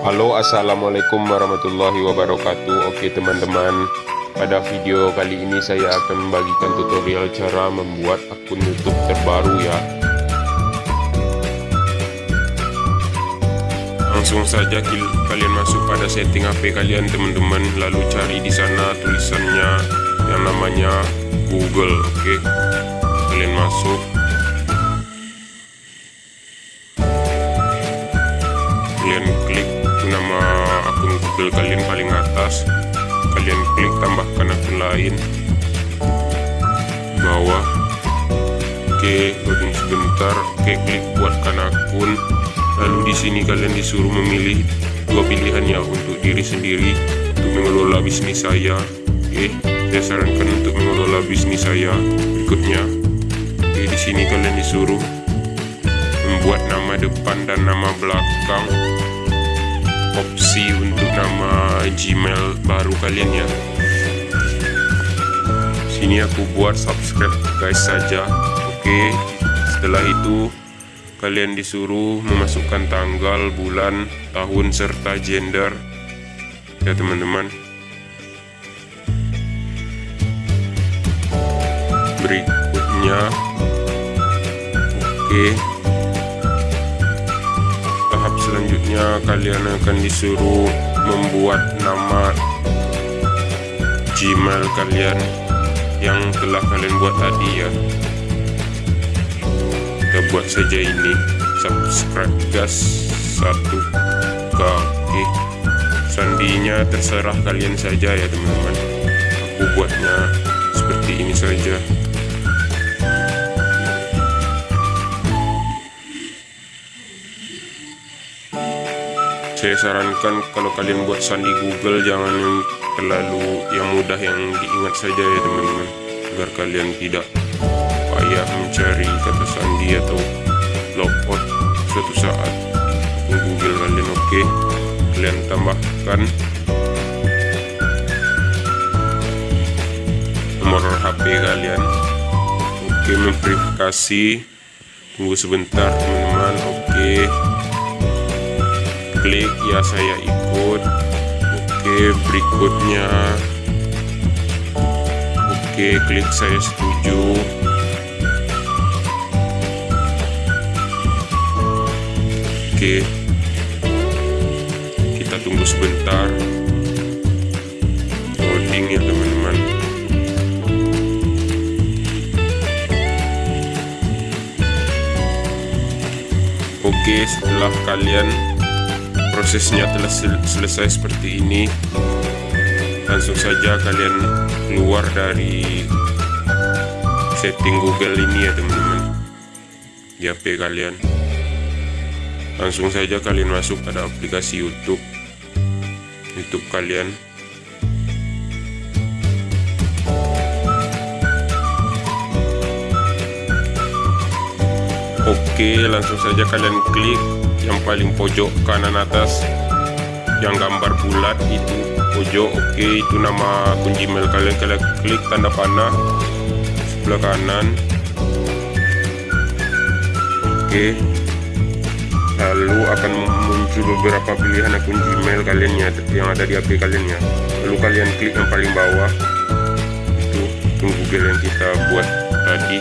Halo assalamualaikum warahmatullahi wabarakatuh. Oke teman-teman pada video kali ini saya akan membagikan tutorial cara membuat akun youtube terbaru ya. Langsung saja kalian masuk pada setting HP kalian teman-teman. Lalu cari di sana tulisannya yang namanya Google. Oke kalian masuk kalian paling atas. Kalian klik tambahkan akun lain. Bawah. Oke loading sebentar. Oke klik buatkan akun. Lalu di sini kalian disuruh memilih dua pilihan ya untuk diri sendiri untuk mengelola bisnis saya. Oke saya sarankan untuk mengelola bisnis saya berikutnya. Oke di sini kalian disuruh membuat nama depan dan nama belakang. Opsi untuk Gmail baru kalian ya. Sini aku buat subscribe guys saja. Oke setelah itu kalian disuruh memasukkan tanggal bulan tahun serta gender. Ya teman-teman. Berikutnya. Oke. Selanjutnya kalian akan disuruh membuat nama Gmail kalian yang telah kalian buat tadi ya. Kita buat saja ini. Subscribe gas satu kaki. Sandinya terserah kalian saja ya teman-teman. Aku buatnya seperti ini saja saya sarankan kalau kalian buat sandi Google jangan yang terlalu yang mudah yang diingat saja ya teman-teman. Agar kalian tidak payah mencari kata sandi atau logout suatu saat. Google kalian oke? Okay. kalian tambahkan nomor HP kalian. Oke okay, memverifikasi. Tunggu sebentar klik ya saya ikut. Oke berikutnya. Oke klik saya setuju. Oke. Kita tunggu sebentar. Loading ya teman-teman. Oke setelah kalian prosesnya telah sel selesai seperti ini langsung saja kalian keluar dari setting Google ini ya teman-teman. Di HP kalian. Langsung saja kalian masuk pada aplikasi YouTube. YouTube kalian. Oke langsung saja kalian klik yang paling pojok kanan atas. Yang gambar bulat itu pojok. Oke okay, itu nama akun gmail kalian. Kalian klik tanda panah. Sebelah kanan. Oke. Okay. lalu akan muncul beberapa pilihan akun gmail kalian ya yang ada di HP kalian ya. Lalu kalian klik yang paling bawah. Itu google yang kita buat tadi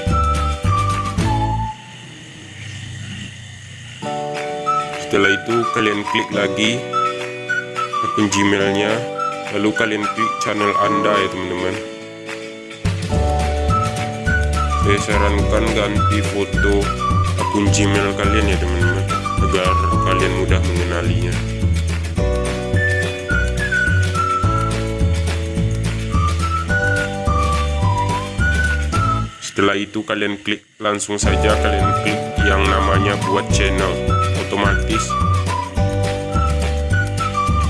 setelah itu kalian klik lagi. Akun gmailnya. Lalu kalian klik channel anda ya teman-teman. Saya sarankan ganti foto akun gmail kalian ya teman-teman. Agar kalian mudah mengenalinya. Setelah itu kalian klik langsung saja kalian klik yang namanya buat channel otomatis.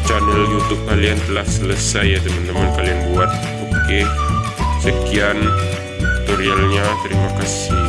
Channel YouTube kalian telah selesai ya teman-teman. Kalian buat. Oke sekian tutorialnya. Terima kasih